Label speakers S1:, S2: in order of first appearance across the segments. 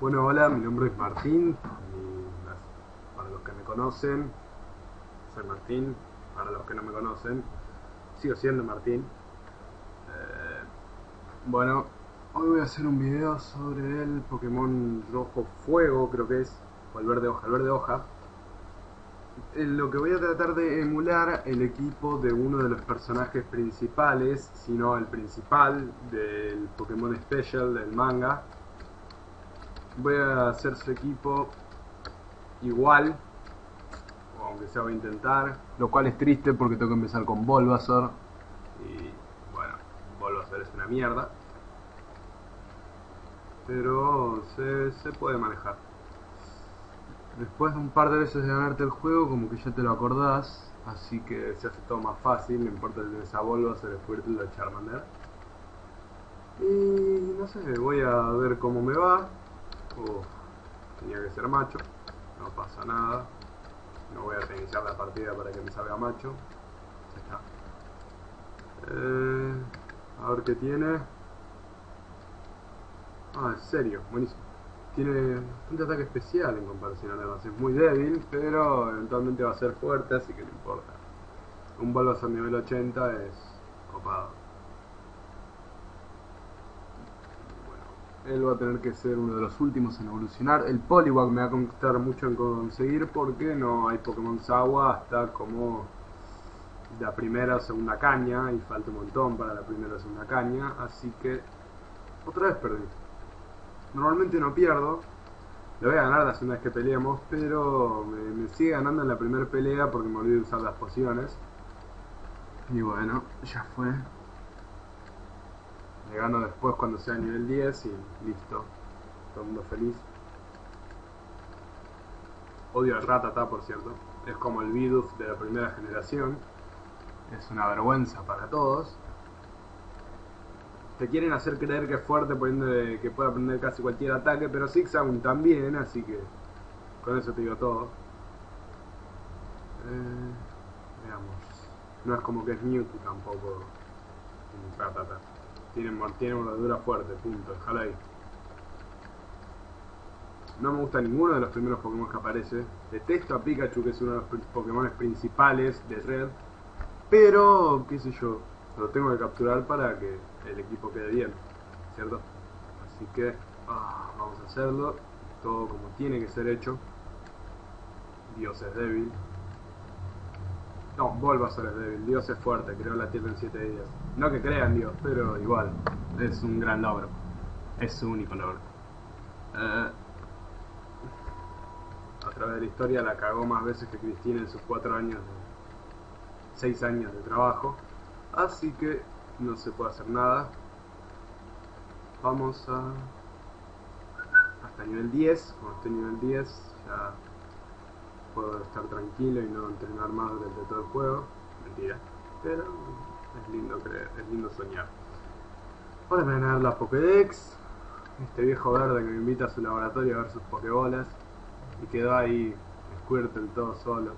S1: Bueno, hola, mi nombre es Martín. y para los que me conocen, soy Martín. Para los que no me conocen, sigo siendo Martín. Eh, bueno, hoy voy a hacer un video sobre el Pokémon Rojo Fuego, creo que es, o el verde hoja, el verde hoja. En lo que voy a tratar de emular el equipo de uno de los personajes principales, si no el principal del Pokémon Special del manga. Voy a hacer su equipo igual, o aunque sea voy a intentar, lo cual es triste porque tengo que empezar con Bulbasaur y bueno, Bulbasaur es una mierda, pero se, se puede manejar. Después de un par de veces de ganarte el juego, como que ya te lo acordás, así que se hace todo más fácil, no importa si tienes a Bulbasaur, Squirtle o Charmander. Y no sé, voy a ver cómo me va. Tenía que ser macho, no pasa nada. No voy a reiniciar la partida para que me salga macho. Ya está. Eh, a ver qué tiene. Ah, en serio, buenísimo. Tiene un ataque especial en comparación a demás. Es muy débil, pero eventualmente va a ser fuerte, así que no importa. Un Bulbasaur nivel 80 es copado. Él va a tener que ser uno de los últimos en evolucionar. El Poliwag me va a costar mucho en conseguir porque no hay Pokémon Agua hasta como la primera o segunda caña y falta un montón para la primera o segunda caña, así que otra vez perdí. Normalmente no pierdo, le voy a ganar la segunda vez que peleemos, pero me, me sigue ganando en la primera pelea porque me olvidé de usar las pociones. Y bueno, ya fue. Le gano después cuando sea nivel 10 y listo. Todo el mundo feliz. Odio al Ratata, por cierto. Es como el Bidoof de la primera generación. Es una vergüenza para todos. Te quieren hacer creer que es fuerte poniendo que puede aprender casi cualquier ataque, pero Zigzagoon también, así que con eso te digo todo. Eh, veamos. No es como que es Mewtwo tampoco. Ratata. Tiene, tiene mordedura fuerte, punto, déjalo ahí. No me gusta ninguno de los primeros Pokémon que aparece. Detesto a Pikachu, que es uno de los Pokémon principales de Red. Pero, qué sé yo, lo tengo que capturar para que el equipo quede bien, ¿cierto? Así que ah, vamos a hacerlo. Todo como tiene que ser hecho. Dios es débil. No, Bulbasaur es débil, Dios es fuerte, creó la Tierra en 7 días. No que crean Dios, pero igual, es un gran logro. Es su único logro. Eh, a través de la historia la cagó más veces que Cristina en sus 4 años, de, 6 años de trabajo. Así que no se puede hacer nada. Vamos a... Hasta nivel 10, cuando esté nivel 10 ya puedo estar tranquilo y no entrenar más durante todo el juego. Mentira. Pero es lindo creer, es lindo soñar. Ahora me van a dar la Pokédex. Este viejo verde que me invita a su laboratorio a ver sus Pokébolas. Y quedó ahí Squirtle todo solo.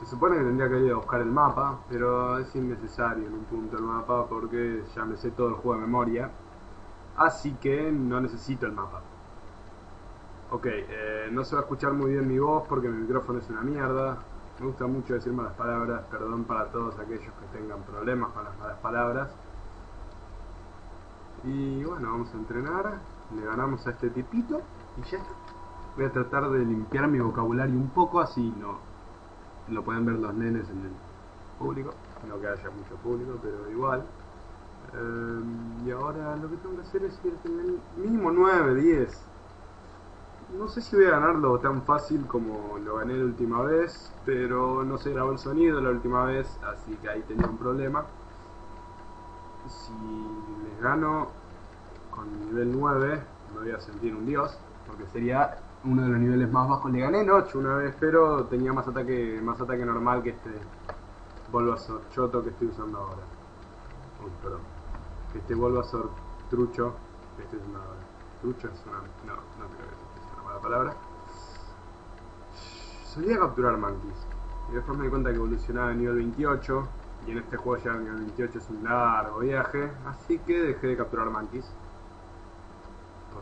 S1: Se supone que tendría que ir a buscar el mapa, pero es innecesario en un punto el mapa porque ya me sé todo el juego de memoria. Así que no necesito el mapa. Ok, eh, no se va a escuchar muy bien mi voz porque mi micrófono es una mierda. Me gusta mucho decir malas palabras, perdón para todos aquellos que tengan problemas con las malas palabras. Y bueno, vamos a entrenar. Le ganamos a este tipito y ya está. Voy a tratar de limpiar mi vocabulario un poco, así no lo pueden ver los nenes en el público. No que haya mucho público, pero igual. Eh, y ahora lo que tengo que hacer es ir mínimo 9, 10 no sé si voy a ganarlo tan fácil como lo gané la última vez, pero no se grabó el sonido la última vez, así que ahí tenía un problema. Si les gano con nivel 9, me voy a sentir un dios, porque sería uno de los niveles más bajos. Le gané en 8 una vez, pero tenía más ataque más ataque normal que este Bulbasaur choto que estoy usando ahora. Uy, perdón. Este Bulbasaur trucho que estoy usando ahora. Trucho es una... no, no creo que la palabra. Solía capturar monkeys. Y después me di cuenta que evolucionaba a nivel 28. Y en este juego ya a nivel 28 es un largo viaje. Así que dejé de capturar monkeys.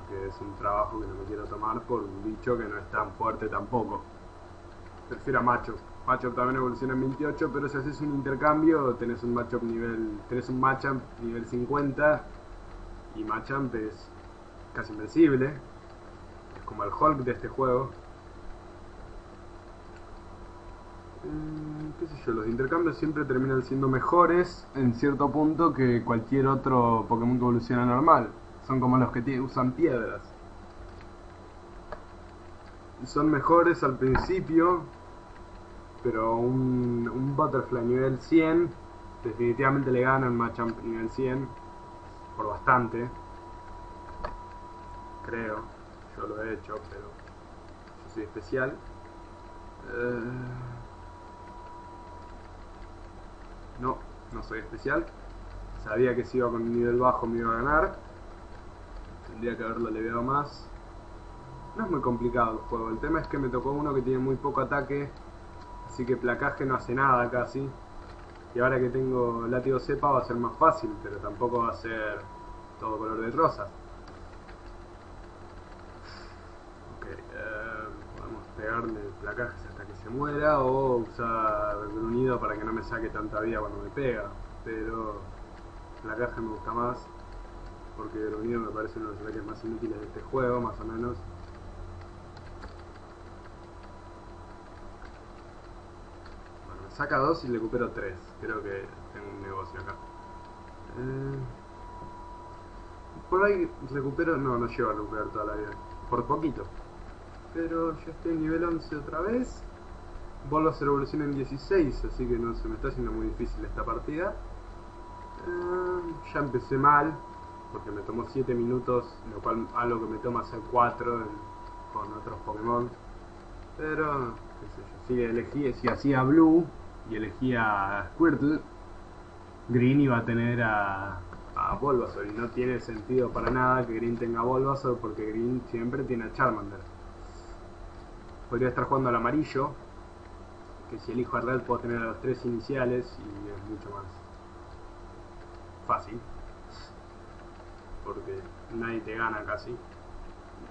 S1: que es un trabajo que no me quiero tomar por un bicho que no es tan fuerte tampoco. Prefiero a Machop. Machop también evoluciona en 28, pero si haces un intercambio tenés un Machop nivel. tenés un Machamp nivel 50 y Machamp es casi invencible. Como el Hulk de este juego. Mm, qué sé yo, los intercambios siempre terminan siendo mejores en cierto punto que cualquier otro Pokémon que evoluciona normal. Son como los que usan piedras. Son mejores al principio, pero un, un Butterfly nivel 100 definitivamente le gana al Machamp nivel 100 por bastante. Creo, yo lo he hecho, pero yo soy especial. Eh, No, no soy especial. Sabía que si iba con un nivel bajo me iba a ganar. Tendría que haberlo leveado más. No es muy complicado el juego. El tema es que me tocó uno que tiene muy poco ataque. Así que placaje no hace nada casi. Y ahora que tengo látigo cepa va a ser más fácil, pero tampoco va a ser todo color de rosa. Ok, eh, podemos pegarle placajes hasta que se muera o usar gruñido para que no me saque tanta vida cuando me pega. Pero placaje me gusta más porque gruñido me parece uno de los ataques más inútiles de este juego, más o menos. Bueno, me saca 2 y le recupero 3. Creo que tengo un negocio acá. Eh, por ahí recupero, no, no llego a recuperar toda la vida. Por poquito. Pero ya estoy en nivel 11 otra vez. Vuelvo a hacer evolución en 16, así que no se me está haciendo muy difícil esta partida. Eh, ya empecé mal, porque me tomó 7 minutos, lo cual algo que me toma hacer 4 en- con otros Pokémon. Pero, qué sé yo, si, elegí, si hacía Blue y elegía Squirtle, Green iba a tener a, a y no tiene sentido para nada que Green tenga Bulbasaur porque Green siempre tiene a Charmander. Podría estar jugando al amarillo, que si elijo a Red puedo tener a los tres iniciales y es mucho más fácil. Porque nadie te gana casi.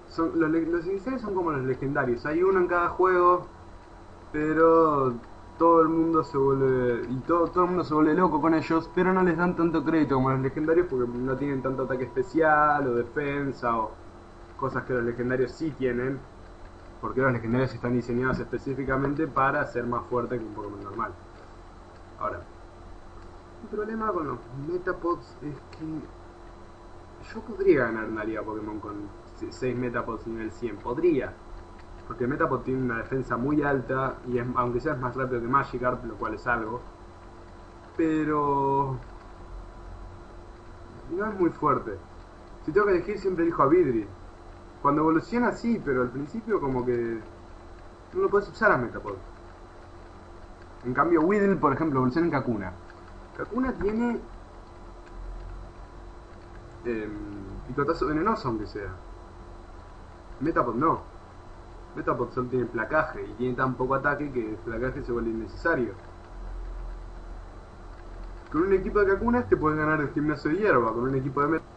S1: Son, los, los iniciales son como los legendarios, hay uno en cada juego, pero todo el mundo se vuelve y todo, todo el mundo se vuelve loco con ellos, pero no les dan tanto crédito como los legendarios porque no tienen tanto ataque especial o defensa o cosas que los legendarios sí tienen, porque los legendarios están diseñados específicamente para ser más fuertes que un Pokémon normal. Ahora, el problema con los Metapods es que yo podría ganar una liga Pokémon con 6 Metapods nivel 100, podría. Porque Metapod tiene una defensa muy alta y es, aunque sea es más rápido que Magikarp, lo cual es algo. Pero no es muy fuerte. Si tengo que elegir siempre elijo a Vidri. Cuando evoluciona sí, pero al principio como que no lo puedes usar a Metapod. En cambio Weedle, por ejemplo, evoluciona en Kakuna. Kakuna tiene eh, picotazo venenoso aunque sea. Metapod no. Metapod solo tiene placaje y tiene tan poco ataque que el placaje se vuelve innecesario. Con un equipo de Kakunas te puedes ganar el gimnasio de hierba, con un equipo de Met